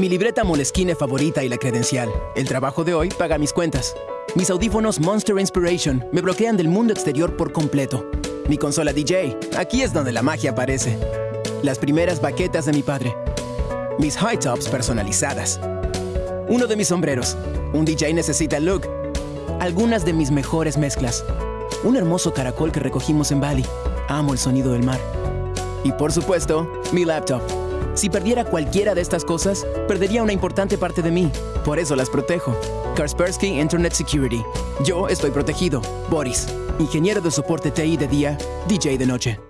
Mi libreta Moleskine favorita y la credencial. El trabajo de hoy paga mis cuentas. Mis audífonos Monster Inspiration me bloquean del mundo exterior por completo. Mi consola DJ, aquí es donde la magia aparece. Las primeras baquetas de mi padre. Mis high tops personalizadas. Uno de mis sombreros. Un DJ necesita look. Algunas de mis mejores mezclas. Un hermoso caracol que recogimos en Bali. Amo el sonido del mar. Y por supuesto, mi laptop. Si perdiera cualquiera de estas cosas, perdería una importante parte de mí. Por eso las protejo. Kaspersky Internet Security. Yo estoy protegido. Boris. Ingeniero de soporte TI de día, DJ de noche.